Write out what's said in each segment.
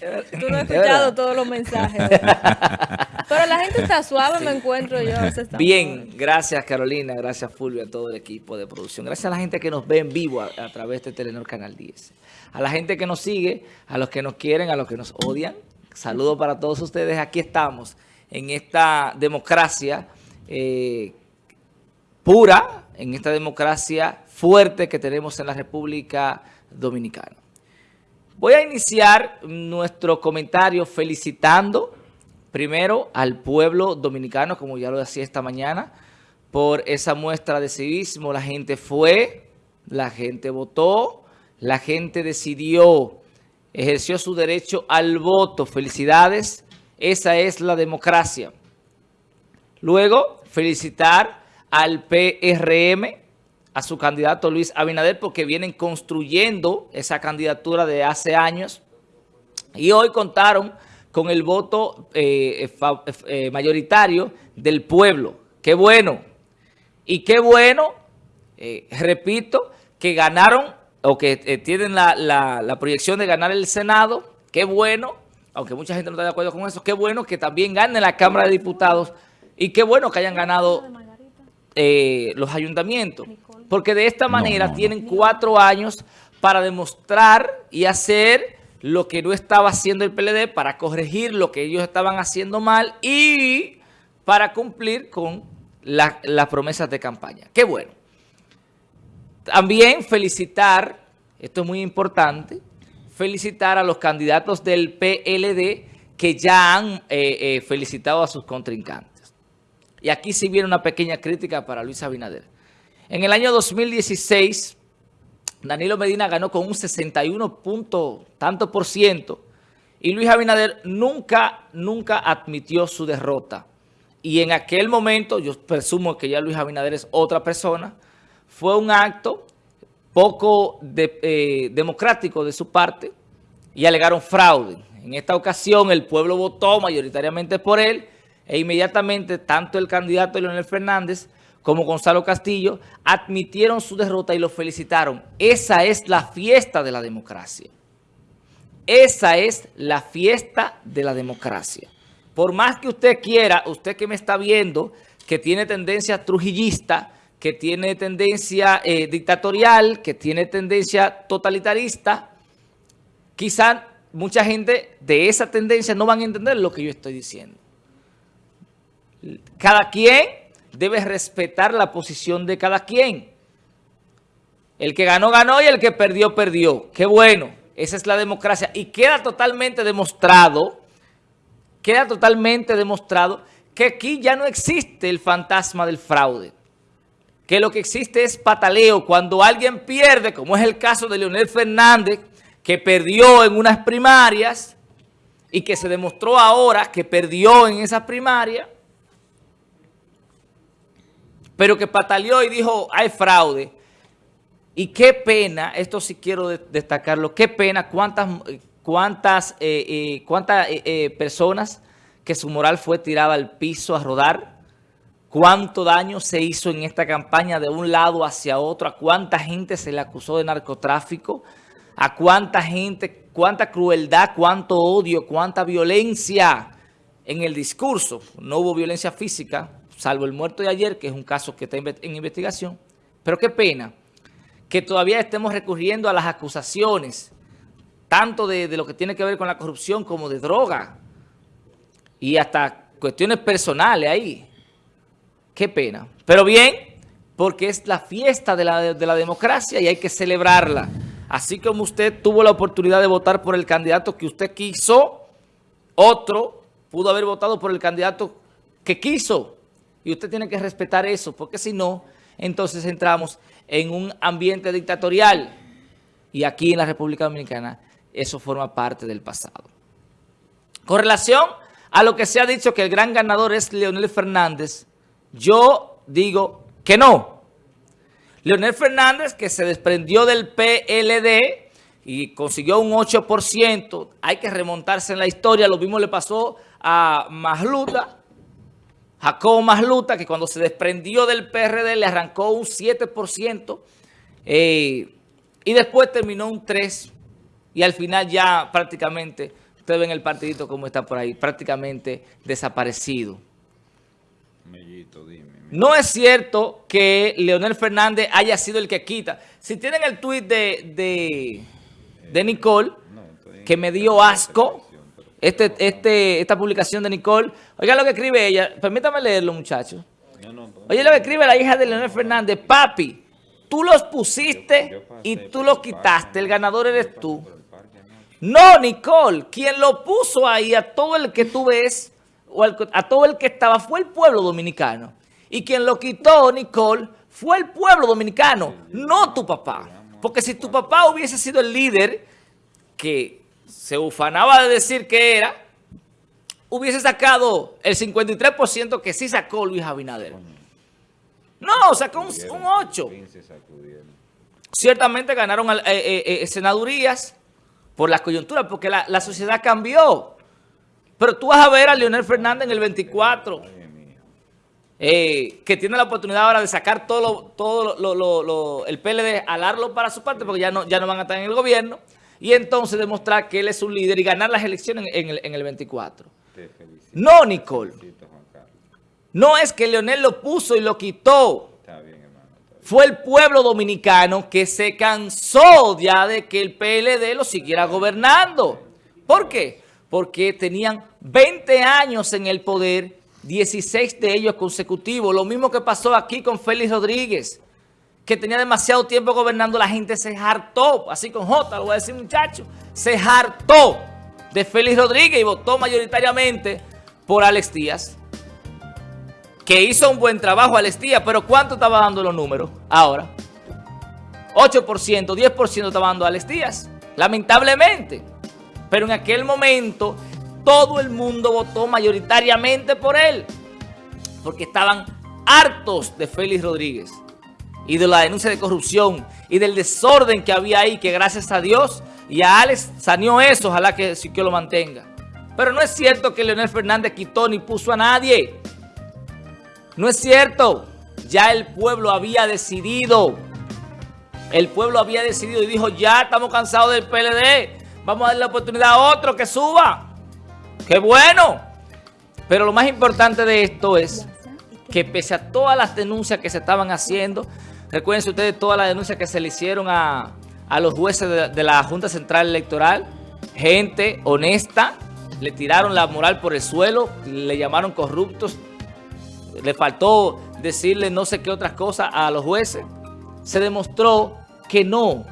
Tú no has escuchado todos los mensajes. Pero la gente está suave, me encuentro yo. Bien, gracias Carolina, gracias Fulvio, a todo el equipo de producción. Gracias a la gente que nos ve en vivo a, través de Telenor Canal 10. A la gente que nos sigue, a los que nos quieren, a los que nos odian. Saludos para todos ustedes. Aquí estamos en esta democracia eh, pura, en esta democracia fuerte que tenemos en la República Dominicana. Voy a iniciar nuestro comentario felicitando primero al pueblo dominicano, como ya lo decía esta mañana, por esa muestra de civismo. La gente fue, la gente votó, la gente decidió, ejerció su derecho al voto. Felicidades, esa es la democracia. Luego, felicitar al PRM, a su candidato Luis Abinader porque vienen construyendo esa candidatura de hace años y hoy contaron con el voto eh, eh, mayoritario del pueblo. ¡Qué bueno! Y qué bueno, eh, repito, que ganaron o que tienen la, la proyección de ganar el Senado. ¡Qué bueno! Aunque mucha gente no está de acuerdo con eso. ¡Qué bueno que también gane la Cámara de Diputados! Y qué bueno que hayan ganado los ayuntamientos porque de esta manera tienen cuatro años para demostrar y hacer lo que no estaba haciendo el PLD, para corregir lo que ellos estaban haciendo mal y para cumplir con las promesas de campaña. ¡Qué bueno! También felicitar, esto es muy importante, felicitar a los candidatos del PLD que ya han eh, eh, felicitado a sus contrincantes. Y aquí sí viene una pequeña crítica para Luis Abinader. En el año 2016, Danilo Medina ganó con un 61 punto, tanto por ciento, y Luis Abinader nunca, nunca admitió su derrota. Y en aquel momento, yo presumo que ya Luis Abinader es otra persona, fue un acto poco eh, democrático de su parte y alegaron fraude. En esta ocasión el pueblo votó mayoritariamente por él e inmediatamente tanto el candidato Leonel Fernández como Gonzalo Castillo, admitieron su derrota y lo felicitaron. Esa es la fiesta de la democracia. Esa es la fiesta de la democracia. Por más que usted quiera, usted que me está viendo, que tiene tendencia trujillista, que tiene tendencia eh, dictatorial, que tiene tendencia totalitarista, quizá mucha gente de esa tendencia no van a entender lo que yo estoy diciendo. Cada quien debe respetar la posición de cada quien. El que ganó, ganó y el que perdió, perdió. Qué bueno. Esa es la democracia. Y queda totalmente demostrado, queda totalmente demostrado que aquí ya no existe el fantasma del fraude. Que lo que existe es pataleo. Cuando alguien pierde, como es el caso de Leonel Fernández, que perdió en unas primarias y que se demostró ahora que perdió en esas primarias, pero que pataleó y dijo, hay fraude. Y qué pena, esto sí quiero destacarlo, qué pena cuántas, cuántas, eh, eh, cuántas eh, personas que su moral fue tirada al piso a rodar, cuánto daño se hizo en esta campaña de un lado hacia otro, a cuánta gente se le acusó de narcotráfico, a cuánta gente, cuánta crueldad, cuánto odio, cuánta violencia en el discurso. No hubo violencia física, salvo el muerto de ayer, que es un caso que está en investigación. Pero qué pena que todavía estemos recurriendo a las acusaciones, tanto de, lo que tiene que ver con la corrupción como de droga, y hasta cuestiones personales ahí. Qué pena. Pero bien, porque es la fiesta de la, de la democracia y hay que celebrarla. Así como usted tuvo la oportunidad de votar por el candidato que usted quiso, otro pudo haber votado por el candidato que quiso. Y usted tiene que respetar eso, porque si no, entonces entramos en un ambiente dictatorial. Y aquí en la República Dominicana eso forma parte del pasado. Con relación a lo que se ha dicho que el gran ganador es Leonel Fernández, yo digo que no. Leonel Fernández, que se desprendió del PLD y consiguió un 8%, hay que remontarse en la historia, lo mismo le pasó a Masluta, Jacobo Masluta, que cuando se desprendió del PRD le arrancó un 7%, eh, y después terminó un 3%, y al final ya prácticamente Ustedes ven el partidito como está por ahí, prácticamente desaparecido. Mellito, dime. No es cierto que Leonel Fernández haya sido el que quita. Si tienen el tuit de, de, de Nicole, que me dio asco, este, este, esta publicación de Nicole, oigan lo que escribe ella, permítame leerlo muchachos. Oye lo que escribe la hija de Leonel Fernández, papi, tú los pusiste y tú los quitaste, el ganador eres tú. No, Nicole, quien lo puso ahí a todo el que tú ves, o a todo el que estaba, fue el pueblo dominicano. Y quien lo quitó, Nicole, fue el pueblo dominicano, no tu papá. Porque si tu papá hubiese sido el líder que se ufanaba de decir que era, hubiese sacado el 53% que sí sacó Luis Abinader. No, sacó un, 8. Ciertamente ganaron eh, eh, eh, senadurías, por las coyunturas, porque la, sociedad cambió. Pero tú vas a ver a Leonel Fernández en el 24, eh, que tiene la oportunidad ahora de sacar todo, todo el PLD, alarlo para su parte, porque ya no, ya no van a estar en el gobierno, y entonces demostrar que él es un líder y ganar las elecciones en, el, en el 24. No, Nicole. No es que Leonel lo puso y lo quitó fue el pueblo dominicano que se cansó ya de que el PLD lo siguiera gobernando. ¿Por qué? Porque tenían 20 años en el poder, 16 de ellos consecutivos. Lo mismo que pasó aquí con Félix Rodríguez, que tenía demasiado tiempo gobernando, la gente se hartó, así con J, lo voy a decir muchacho, se hartó de Félix Rodríguez y votó mayoritariamente por Alex Díaz que hizo un buen trabajo Alestía, pero ¿cuánto estaba dando los números ahora? 8%, 10% estaba dando Alestías, lamentablemente. Pero en aquel momento todo el mundo votó mayoritariamente por él, porque estaban hartos de Félix Rodríguez y de la denuncia de corrupción y del desorden que había ahí, que gracias a Dios y a Alex salió eso, ojalá que que lo mantenga. Pero no es cierto que Leonel Fernández quitó ni puso a nadie. No es cierto. Ya el pueblo había decidido. El pueblo había decidido y dijo, ya estamos cansados del PLD. Vamos a darle la oportunidad a otro que suba. ¡Qué bueno! Pero lo más importante de esto es que pese a todas las denuncias que se estaban haciendo, recuerden ustedes todas las denuncias que se le hicieron a, los jueces de, de la Junta Central Electoral, gente honesta, le tiraron la moral por el suelo, le llamaron corruptos, le faltó decirle no sé qué otras cosas a los jueces, se demostró que no,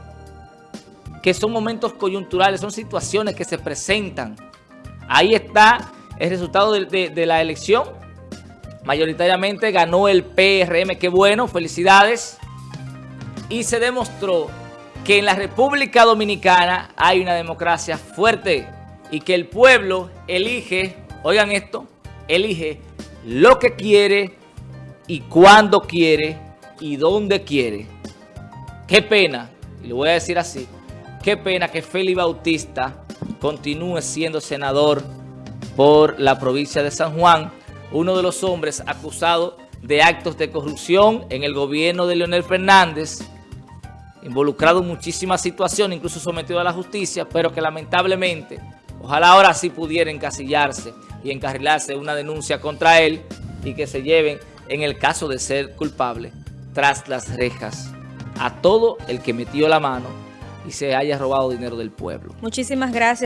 que son momentos coyunturales, son situaciones que se presentan. Ahí está el resultado de, la elección. Mayoritariamente ganó el PRM, qué bueno, felicidades. Y se demostró que en la República Dominicana hay una democracia fuerte y que el pueblo elige, oigan esto, elige lo que quiere y cuándo quiere y dónde quiere. Qué pena, y le voy a decir así, qué pena que Félix Bautista continúe siendo senador por la provincia de San Juan, uno de los hombres acusados de actos de corrupción en el gobierno de Leonel Fernández, involucrado en muchísimas situaciones, incluso sometido a la justicia, pero que lamentablemente, ojalá ahora sí pudiera encasillarse y encarrilarse una denuncia contra él y que se lleven, en el caso de ser culpable, tras las rejas a todo el que metió la mano y se haya robado dinero del pueblo. Muchísimas gracias.